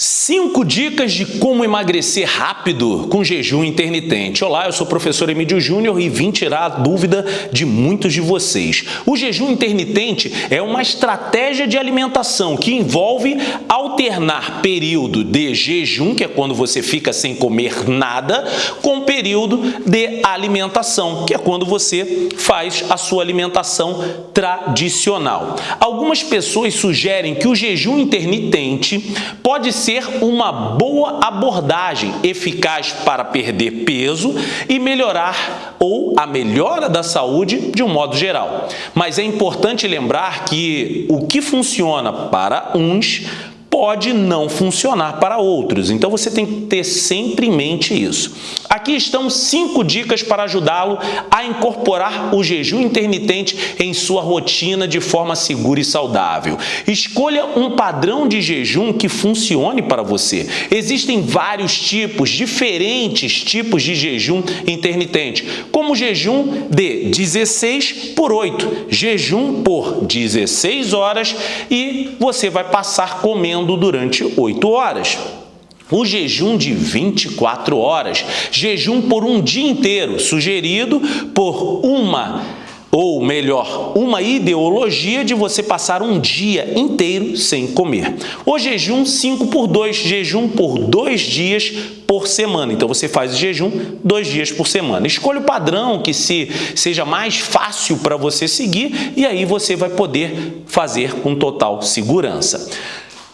Cinco dicas de como emagrecer rápido com jejum intermitente. Olá, eu sou o professor Emílio Júnior e vim tirar a dúvida de muitos de vocês. O jejum intermitente é uma estratégia de alimentação que envolve alternar período de jejum, que é quando você fica sem comer nada, com período de alimentação, que é quando você faz a sua alimentação tradicional. Algumas pessoas sugerem que o jejum intermitente pode ser ser uma boa abordagem eficaz para perder peso e melhorar ou a melhora da saúde de um modo geral. Mas é importante lembrar que o que funciona para uns pode não funcionar para outros. Então você tem que ter sempre em mente isso. Aqui estão cinco dicas para ajudá-lo a incorporar o jejum intermitente em sua rotina de forma segura e saudável. Escolha um padrão de jejum que funcione para você. Existem vários tipos, diferentes tipos de jejum intermitente, como jejum de 16 por 8, jejum por 16 horas e você vai passar comendo durante 8 horas. O jejum de 24 horas, jejum por um dia inteiro, sugerido por uma ou melhor, uma ideologia de você passar um dia inteiro sem comer. O jejum 5 por 2, jejum por dois dias por semana. Então você faz o jejum dois dias por semana. Escolha o padrão que se, seja mais fácil para você seguir e aí você vai poder fazer com total segurança.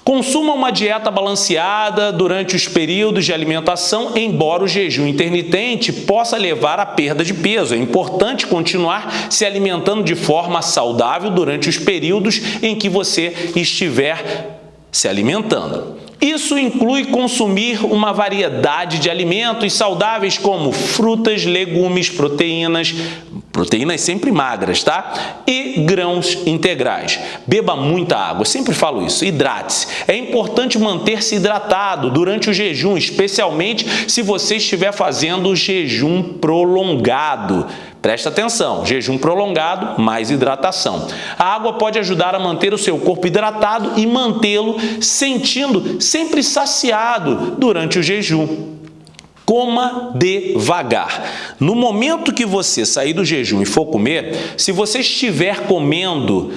Consuma uma dieta balanceada durante os períodos de alimentação, embora o jejum intermitente possa levar à perda de peso. É importante continuar se alimentando de forma saudável durante os períodos em que você estiver se alimentando. Isso inclui consumir uma variedade de alimentos saudáveis como frutas, legumes, proteínas, proteínas sempre magras, tá? E grãos integrais. Beba muita água, sempre falo isso, hidrate-se. É importante manter-se hidratado durante o jejum, especialmente se você estiver fazendo jejum prolongado. Presta atenção, jejum prolongado mais hidratação. A água pode ajudar a manter o seu corpo hidratado e mantê-lo sentindo sempre saciado durante o jejum. Coma devagar. No momento que você sair do jejum e for comer, se você estiver comendo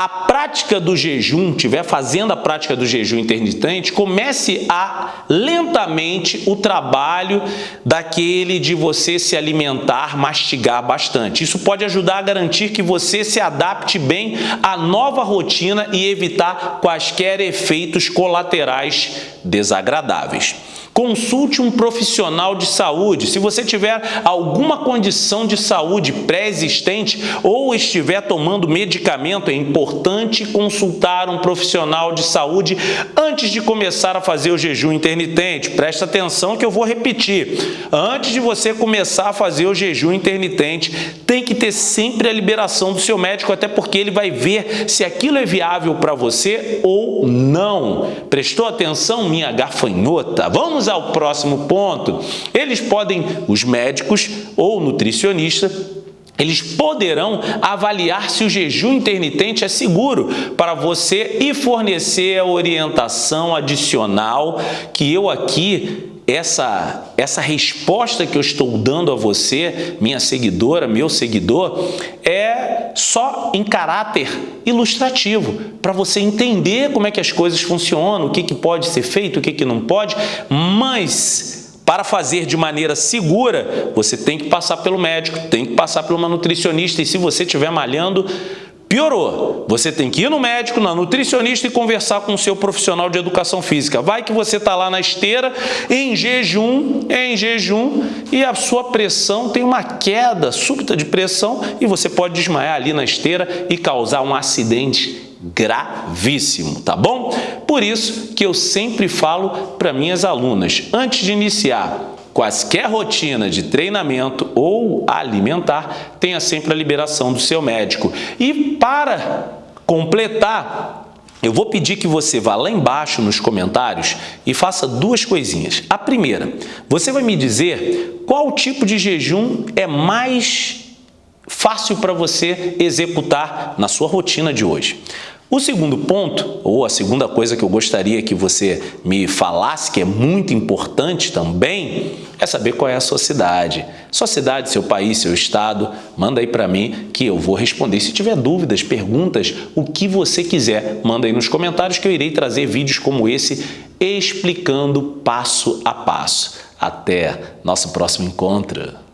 a prática do jejum, estiver fazendo a prática do jejum intermitente, comece a lentamente o trabalho daquele de você se alimentar, mastigar bastante. Isso pode ajudar a garantir que você se adapte bem à nova rotina e evitar quaisquer efeitos colaterais desagradáveis. Consulte um profissional de saúde. Se você tiver alguma condição de saúde pré-existente ou estiver tomando medicamento, é importante consultar um profissional de saúde antes de começar a fazer o jejum intermitente. Presta atenção que eu vou repetir. Antes de você começar a fazer o jejum intermitente, tem que ter sempre a liberação do seu médico, até porque ele vai ver se aquilo é viável para você ou não. Prestou atenção, minha gafanhota? Vamos Vamos ao próximo ponto. Eles podem, os médicos ou nutricionista, eles poderão avaliar se o jejum intermitente é seguro para você e fornecer a orientação adicional que eu aqui essa, essa resposta que eu estou dando a você, minha seguidora, meu seguidor, é só em caráter ilustrativo, para você entender como é que as coisas funcionam, o que, que pode ser feito, o que, que não pode, mas para fazer de maneira segura, você tem que passar pelo médico, tem que passar por uma nutricionista e se você estiver malhando, Piorou. Você tem que ir no médico, na nutricionista e conversar com o seu profissional de educação física. Vai que você está lá na esteira, em jejum, em jejum, e a sua pressão tem uma queda súbita de pressão e você pode desmaiar ali na esteira e causar um acidente gravíssimo, tá bom? Por isso que eu sempre falo para minhas alunas, antes de iniciar quaisquer rotina de treinamento ou alimentar, tenha sempre a liberação do seu médico. E para completar, eu vou pedir que você vá lá embaixo nos comentários e faça duas coisinhas. A primeira, você vai me dizer qual tipo de jejum é mais fácil para você executar na sua rotina de hoje. O segundo ponto, ou a segunda coisa que eu gostaria que você me falasse, que é muito importante também, é saber qual é a sua cidade. Sua cidade, seu país, seu estado, manda aí para mim que eu vou responder. Se tiver dúvidas, perguntas, o que você quiser, manda aí nos comentários que eu irei trazer vídeos como esse explicando passo a passo. Até nosso próximo encontro.